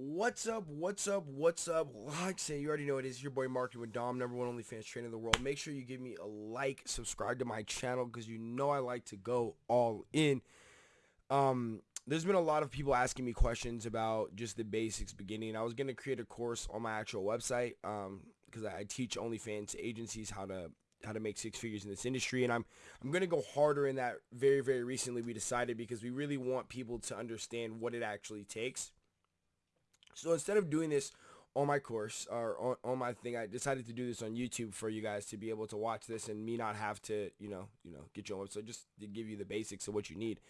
What's up? What's up? What's up? Like say, you already know it is your boy Marketing with Dom, number one OnlyFans trainer in the world. Make sure you give me a like, subscribe to my channel because you know I like to go all in. Um, there's been a lot of people asking me questions about just the basics beginning. I was gonna create a course on my actual website um, because I teach OnlyFans agencies how to how to make six figures in this industry and I'm I'm going to go harder in that very very recently we decided because we really want people to understand what it actually takes so instead of doing this on my course or on, on my thing, I decided to do this on YouTube for you guys to be able to watch this and me not have to, you know, you know, get your own. So just to give you the basics of what you need.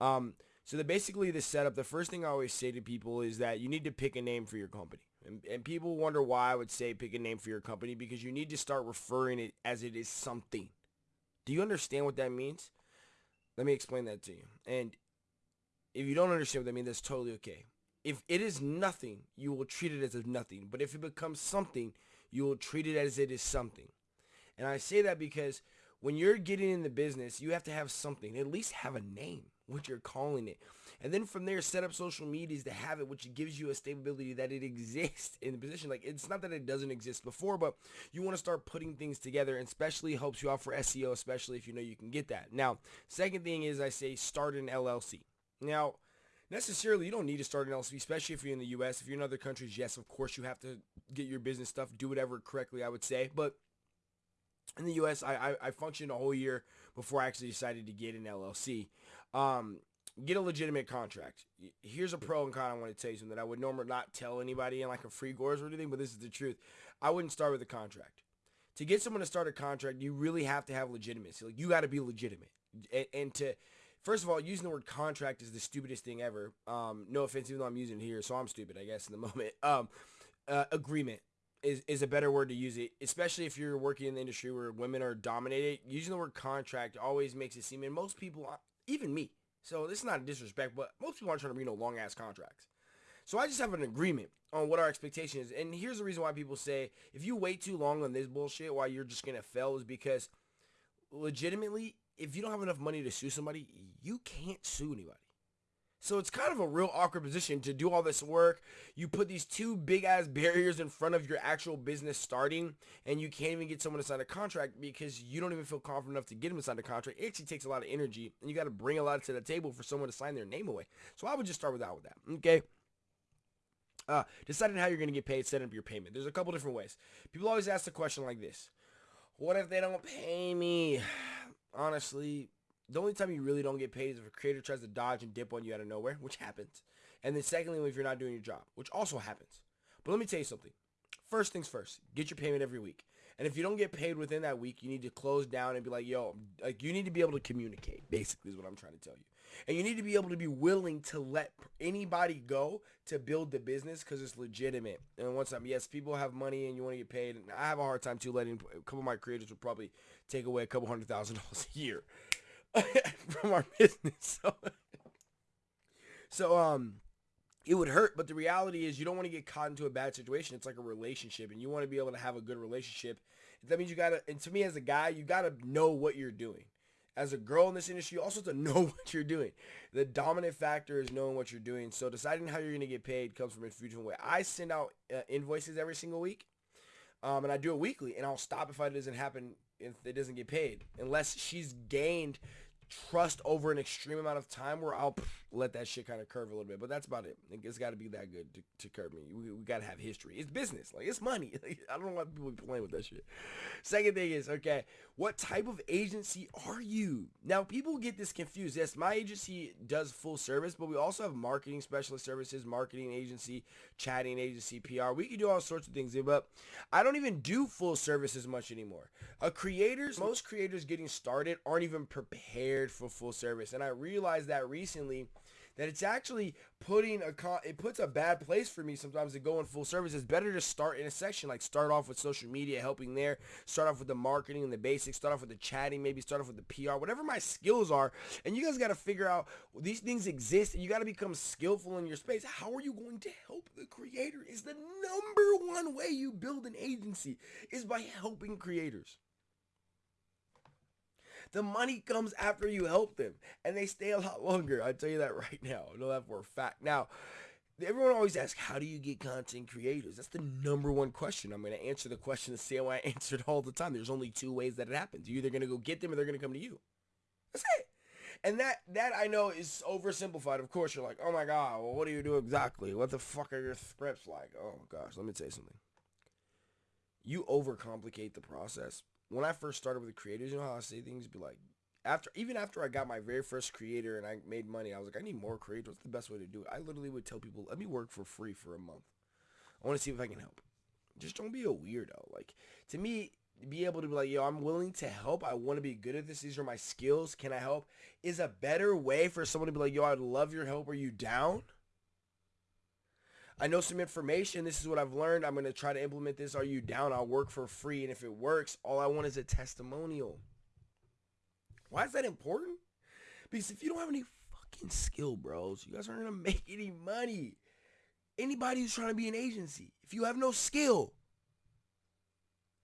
Um, so the basically the setup, the first thing I always say to people is that you need to pick a name for your company. And, and people wonder why I would say pick a name for your company because you need to start referring it as it is something. Do you understand what that means? Let me explain that to you. And if you don't understand what that means, that's totally okay. If it is nothing, you will treat it as if nothing. But if it becomes something, you will treat it as it is something. And I say that because when you're getting in the business, you have to have something. At least have a name, what you're calling it. And then from there, set up social medias to have it, which gives you a stability that it exists in the position. Like, it's not that it doesn't exist before, but you want to start putting things together, and especially helps you out for SEO, especially if you know you can get that. Now, second thing is I say start an LLC. Now, necessarily you don't need to start an LLC, especially if you're in the U.S. If you're in other countries, yes, of course you have to get your business stuff, do whatever correctly, I would say. But in the U.S., I, I, I functioned a whole year before I actually decided to get an LLC. Um, get a legitimate contract. Here's a pro and con I want to tell you something that I would normally not tell anybody in like a free course or anything, but this is the truth. I wouldn't start with a contract. To get someone to start a contract, you really have to have legitimacy. Like you got to be legitimate, and, and to First of all, using the word contract is the stupidest thing ever. Um, no offense, even though I'm using it here, so I'm stupid, I guess, in the moment. Um, uh, agreement is, is a better word to use it, especially if you're working in the industry where women are dominated. Using the word contract always makes it seem, and most people, even me, so this is not a disrespect, but most people aren't trying to read no long ass contracts. So I just have an agreement on what our expectation is. And here's the reason why people say if you wait too long on this bullshit, why you're just gonna fail is because legitimately if you don't have enough money to sue somebody, you can't sue anybody. So it's kind of a real awkward position to do all this work. You put these two big ass barriers in front of your actual business starting and you can't even get someone to sign a contract because you don't even feel confident enough to get them to sign a contract. It actually takes a lot of energy and you got to bring a lot to the table for someone to sign their name away. So I would just start with that with that. Okay. Uh, deciding how you're going to get paid, setting up your payment. There's a couple different ways. People always ask the question like this. What if they don't pay me? Honestly, the only time you really don't get paid is if a creator tries to dodge and dip on you out of nowhere, which happens. And then secondly, if you're not doing your job, which also happens. But let me tell you something. First things first, get your payment every week. And if you don't get paid within that week, you need to close down and be like, yo, like you need to be able to communicate, basically is what I'm trying to tell you. And you need to be able to be willing to let anybody go to build the business because it's legitimate. And once I'm, yes, people have money and you want to get paid. And I have a hard time too letting a couple of my creators would probably take away a couple hundred thousand dollars a year from our business. So, so um, it would hurt, but the reality is you don't want to get caught into a bad situation. It's like a relationship, and you want to be able to have a good relationship. That means you gotta, and to me as a guy, you gotta know what you're doing as a girl in this industry, you also have to know what you're doing. The dominant factor is knowing what you're doing. So deciding how you're going to get paid comes from a different ways. I send out uh, invoices every single week, um, and I do it weekly, and I'll stop if it doesn't happen if it doesn't get paid, unless she's gained trust over an extreme amount of time where I'll let that shit kind of curve a little bit. But that's about it. It's got to be that good to, to curve me. We, we got to have history. It's business. Like, it's money. Like, I don't know why people be playing with that shit. Second thing is, okay, what type of agency are you? Now, people get this confused. Yes, my agency does full service, but we also have marketing specialist services, marketing agency, chatting agency, PR. We can do all sorts of things, but I don't even do full service as much anymore. A creators, most creators getting started aren't even prepared for full service. And I realized that recently that it's actually putting a con- it puts a bad place for me sometimes to go in full service. It's better to start in a section like start off with social media, helping there, start off with the marketing and the basics, start off with the chatting, maybe start off with the PR, whatever my skills are. And you guys got to figure out these things exist and you got to become skillful in your space. How are you going to help the creator? Is the number one way you build an agency is by helping creators. The money comes after you help them, and they stay a lot longer. I tell you that right now. I know that for a fact. Now, everyone always asks, how do you get content creators? That's the number one question. I'm going to answer the question the same way I answered all the time. There's only two ways that it happens. You're either going to go get them or they're going to come to you. That's it. And that that I know is oversimplified. Of course, you're like, oh my god, well, what do you do exactly? What the fuck are your scripts like? Oh gosh, let me tell you something. You overcomplicate the process. When I first started with the creators, you know how I say things? Be like, after even after I got my very first creator and I made money, I was like, I need more creators. What's the best way to do it? I literally would tell people, let me work for free for a month. I want to see if I can help. Just don't be a weirdo. Like to me, be able to be like, yo, I'm willing to help. I want to be good at this. These are my skills. Can I help? Is a better way for someone to be like, yo, I'd love your help. Are you down? I know some information. This is what I've learned. I'm going to try to implement this. Are you down? I'll work for free. And if it works, all I want is a testimonial. Why is that important? Because if you don't have any fucking skill, bros, you guys aren't going to make any money. Anybody who's trying to be an agency, if you have no skill,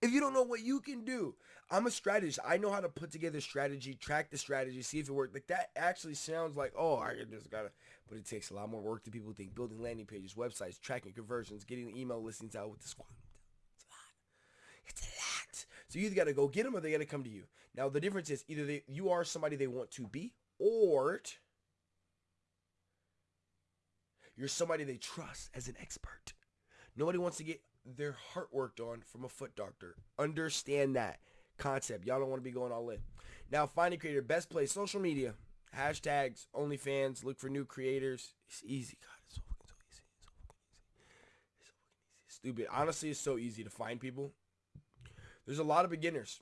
if you don't know what you can do, I'm a strategist. I know how to put together strategy, track the strategy, see if it works. Like that actually sounds like, oh, I just gotta, but it takes a lot more work than people think. Building landing pages, websites, tracking conversions, getting the email listings out with the squad. It's a lot. It's a lot. So you either gotta go get them or they gotta come to you. Now the difference is either they, you are somebody they want to be, or you're somebody they trust as an expert. Nobody wants to get their heart worked on from a foot doctor. Understand that concept. Y'all don't want to be going all in. Now, finding creator, best place, social media, hashtags, OnlyFans, look for new creators. It's easy. God, it's so fucking so easy. It's so fucking easy. It's so fucking easy. Stupid. Honestly, it's so easy to find people. There's a lot of beginners.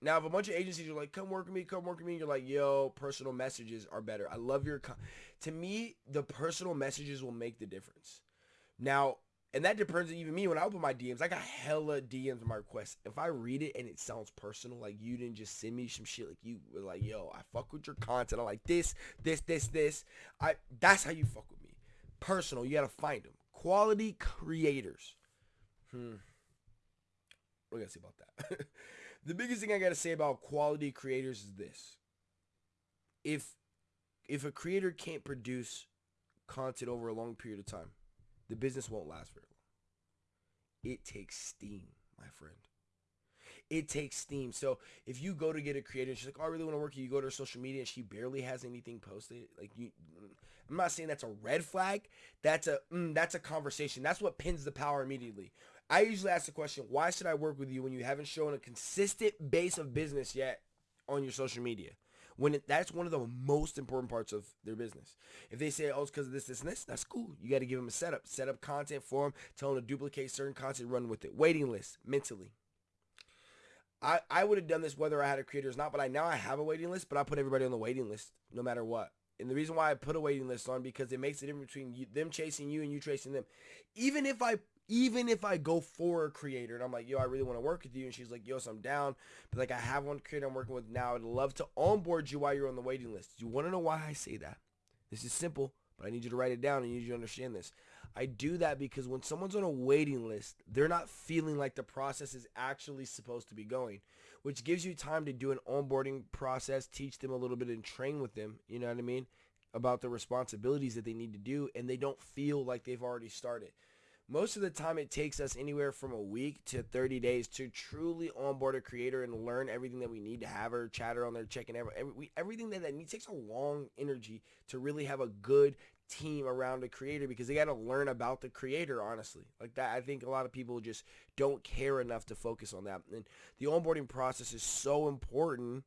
Now, if a bunch of agencies are like, come work with me, come work with me, you're like, yo, personal messages are better. I love your... to me, the personal messages will make the difference. Now, and that depends on even me. When I open my DMs, I got hella DMs on my requests. If I read it and it sounds personal, like you didn't just send me some shit, like you were like, yo, I fuck with your content. I like this, this, this, this. I that's how you fuck with me. Personal, you gotta find them. Quality creators. Hmm. Do I say about that? the biggest thing I gotta say about quality creators is this. If if a creator can't produce content over a long period of time, the business won't last very long. It takes steam, my friend. It takes steam. So if you go to get a creator, she's like, oh, I really want to work with you. You go to her social media and she barely has anything posted. Like you, I'm not saying that's a red flag. That's a, mm, that's a conversation. That's what pins the power immediately. I usually ask the question, why should I work with you when you haven't shown a consistent base of business yet on your social media? When it, that's one of the most important parts of their business. If they say, oh, it's because of this, this, and this, that's cool. You got to give them a setup. Set up content for them. Tell them to duplicate certain content, run with it. Waiting list, mentally. I, I would have done this whether I had a creator or not, but I now I have a waiting list, but I put everybody on the waiting list no matter what. And the reason why I put a waiting list on because it makes a difference between you, them chasing you and you chasing them. Even if I even if I go for a creator and I'm like, yo, I really want to work with you, and she's like, yo, so I'm down, but like I have one creator I'm working with now. I'd love to onboard you while you're on the waiting list. You want to know why I say that? This is simple, but I need you to write it down and you need you to understand this. I do that because when someone's on a waiting list, they're not feeling like the process is actually supposed to be going, which gives you time to do an onboarding process, teach them a little bit and train with them, you know what I mean, about the responsibilities that they need to do, and they don't feel like they've already started. Most of the time, it takes us anywhere from a week to 30 days to truly onboard a creator and learn everything that we need to have her chatter on there, checking every, every, everything that that needs. takes a long energy to really have a good team around a creator because they got to learn about the creator honestly. Like that i think a lot of people just don't care enough to focus on that. And the onboarding process is so important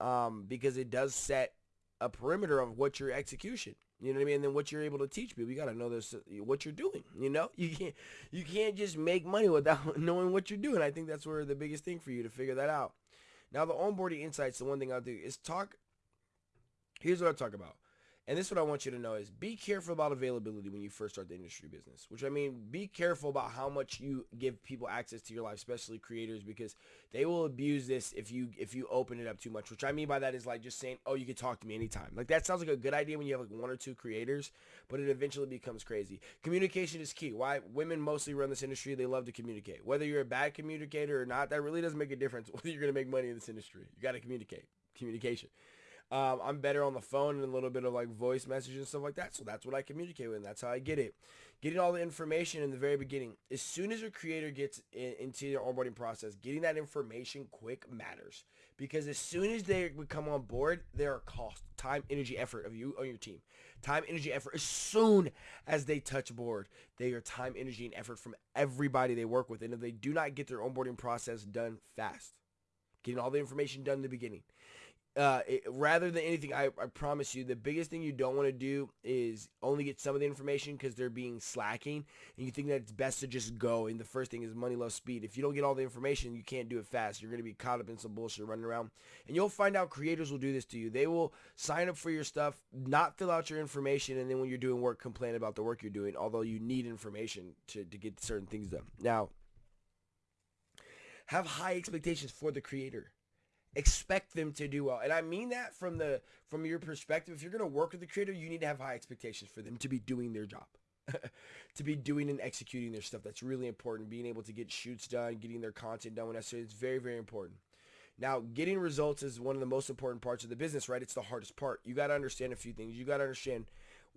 um, because it does set a perimeter of what your execution you know what I mean? And then what you're able to teach people, you got to know this, what you're doing. You know, you can't you can't just make money without knowing what you're doing. I think that's where the biggest thing for you to figure that out. Now, the onboarding insights, the one thing I'll do is talk. Here's what I talk about. And this is what I want you to know is be careful about availability when you first start the industry business. Which I mean, be careful about how much you give people access to your life, especially creators, because they will abuse this if you if you open it up too much. Which I mean by that is like just saying, oh, you can talk to me anytime. Like that sounds like a good idea when you have like one or two creators, but it eventually becomes crazy. Communication is key. Why women mostly run this industry? They love to communicate. Whether you're a bad communicator or not, that really doesn't make a difference. Whether you're gonna make money in this industry, you got to communicate. Communication. Um, I'm better on the phone and a little bit of like voice messages and stuff like that. So that's what I communicate with. And that's how I get it. Getting all the information in the very beginning. As soon as your creator gets in, into their onboarding process, getting that information quick matters. Because as soon as they come on board, there are cost, time, energy, effort of you on your team. Time, energy, effort. As soon as they touch board, they are time, energy, and effort from everybody they work with. And if they do not get their onboarding process done fast, getting all the information done in the beginning, uh, it, rather than anything, I, I promise you, the biggest thing you don't want to do is only get some of the information because they're being slacking, and you think that it's best to just go. And the first thing is money loves speed. If you don't get all the information, you can't do it fast. You're going to be caught up in some bullshit running around, and you'll find out creators will do this to you. They will sign up for your stuff, not fill out your information, and then when you're doing work, complain about the work you're doing. Although you need information to to get certain things done. Now, have high expectations for the creator expect them to do well. And I mean that from the from your perspective. If you're going to work with the creator, you need to have high expectations for them to be doing their job. to be doing and executing their stuff. That's really important. Being able to get shoots done, getting their content done when necessary. It's very, very important. Now, getting results is one of the most important parts of the business, right? It's the hardest part. You got to understand a few things. You got to understand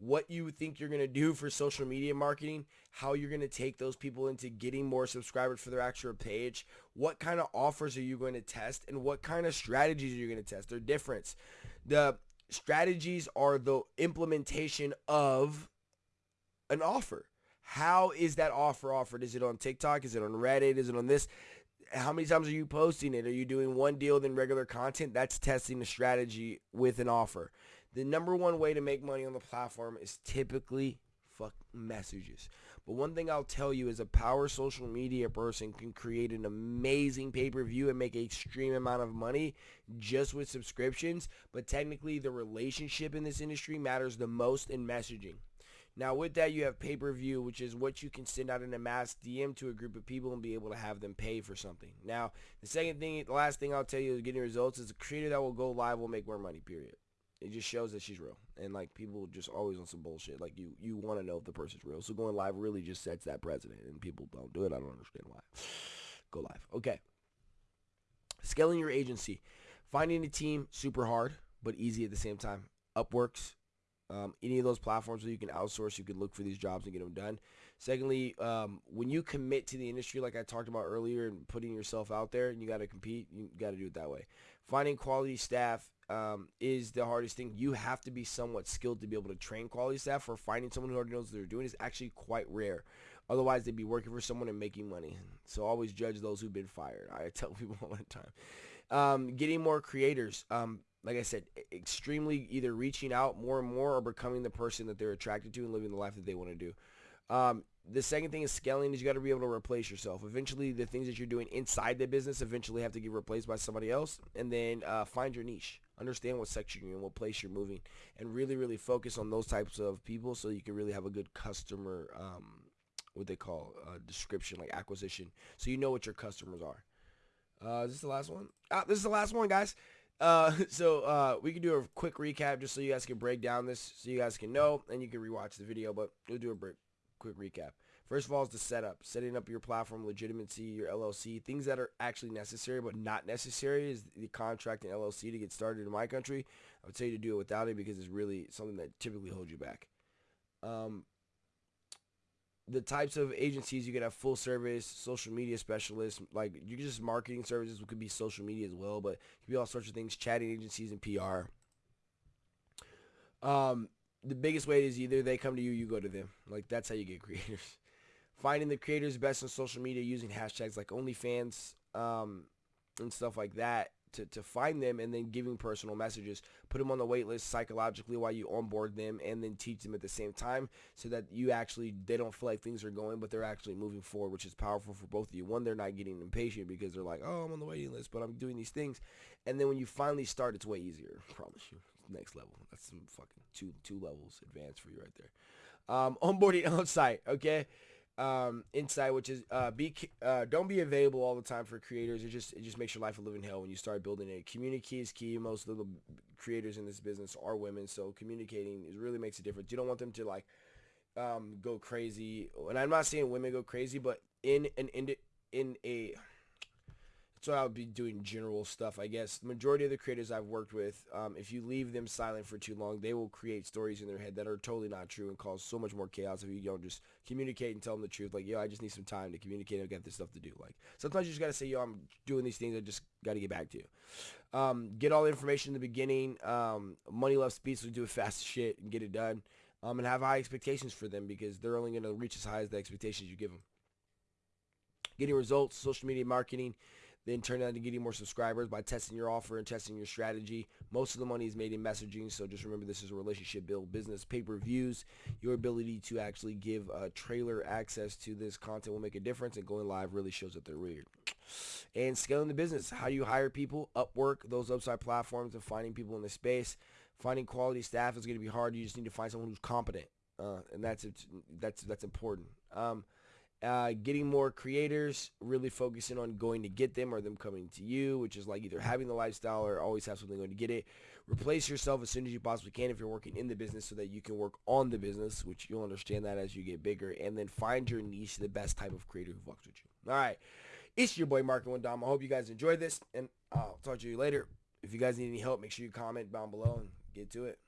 what you think you're going to do for social media marketing, how you're going to take those people into getting more subscribers for their actual page, what kind of offers are you going to test, and what kind of strategies are you going to test. They're different. The strategies are the implementation of an offer. How is that offer offered? Is it on TikTok? Is it on Reddit? Is it on this? How many times are you posting it? Are you doing one deal then regular content? That's testing the strategy with an offer. The number one way to make money on the platform is typically fuck messages. But one thing I'll tell you is a power social media person can create an amazing pay-per-view and make an extreme amount of money just with subscriptions. But technically the relationship in this industry matters the most in messaging. Now with that you have pay-per-view which is what you can send out in a mass DM to a group of people and be able to have them pay for something. Now the second thing, the last thing I'll tell you is getting results is a creator that will go live will make more money period it just shows that she's real. And like people just always on some bullshit. Like you you want to know if the person's real. So going live really just sets that precedent and people don't do it. I don't understand why. Go live. Okay. Scaling your agency. Finding a team super hard but easy at the same time. Upworks um, any of those platforms where you can outsource you can look for these jobs and get them done. Secondly um, when you commit to the industry like i talked about earlier and putting yourself out there and you got to compete you got to do it that way finding quality staff um, is the hardest thing. You have to be somewhat skilled to be able to train quality staff. or finding someone who already knows what they're doing is actually quite rare. Otherwise, they'd be working for someone and making money. So always judge those who've been fired. I tell people all the time. Um, getting more creators. Um, like I said, extremely either reaching out more and more or becoming the person that they're attracted to and living the life that they want to do. Um, the second thing is scaling is you got to be able to replace yourself. Eventually, the things that you're doing inside the business eventually have to get replaced by somebody else. And then uh, find your niche. Understand what section you're in, what place you're moving, and really, really focus on those types of people so you can really have a good customer, um, what they call uh, description, like acquisition, so you know what your customers are. Uh, is this the last one? Ah, this is the last one, guys. Uh, so uh, we can do a quick recap just so you guys can break down this, so you guys can know, and you can rewatch the video. But we'll do a break, quick recap. First of all is the setup, setting up your platform legitimacy, your LLC, things that are actually necessary but not necessary is the contract and LLC to get started in my country. I would tell you to do it without it because it's really something that typically holds you back. Um, the types of agencies you could have full service, social media specialists, like you just marketing services could be social media as well, but it could be all sorts of things, chatting agencies and PR. Um, the biggest way is either they come to you, you go to them. Like that's how you get creators finding the creators best on social media using hashtags like OnlyFans um, and stuff like that to, to find them and then giving personal messages. Put them on the wait list psychologically while you onboard them and then teach them at the same time so that you actually, they don't feel like things are going, but they're actually moving forward, which is powerful for both of you. One, they're not getting impatient because they're like, oh, I'm on the waiting list, but I'm doing these things. And then when you finally start, it's way easier. I promise you. Next level. That's some fucking two, two levels advanced for you right there. Um, onboarding on site, okay? um, insight, which is uh, be uh, don't be available all the time for creators. It just it just makes your life a living hell when you start building it. Community is key. Most of the creators in this business are women, so communicating is really makes a difference. You don't want them to like um, go crazy, and I'm not saying women go crazy, but in an in, in a So I would be doing general stuff, I guess. The majority of the creators I've worked with, um, if you leave them silent for too long, they will create stories in their head that are totally not true and cause so much more chaos if you don't just communicate and tell them the truth. Like, yo, I just need some time to communicate. I've got this stuff to do. Like, sometimes you just got to say, yo, I'm doing these things. I just got to get back to you. Um, get all the information in the beginning. Um, money love speed, so do it fast as shit and get it done. Um, and have high expectations for them because they're only going to reach as high as the expectations you give them. Getting results, social media marketing, then turn that into getting more subscribers by testing your offer and testing your strategy. Most of the money is made in messaging, so just remember this is a relationship build business. Pay-per-views, your ability to actually give a trailer access to this content will make a difference, and going live really shows that they're weird. And scaling the business, how do you hire people? Upwork, those upside platforms, and finding people in the space. Finding quality staff is going to be hard. You just need to find someone who's competent, uh, and that's that's that's important. Um, uh, getting more creators, really focusing on going to get them or them coming to you, which is like either having the lifestyle or always have something going to get it. Replace yourself as soon as you possibly can if you're working in the business so that you can work on the business, which you'll understand that as you get bigger. And then find your niche, the best type of creator who fucks with you. All right. It's your boy Marco and Dom. I hope you guys enjoyed this, and I'll talk to you later. If you guys need any help, make sure you comment down below and get to it.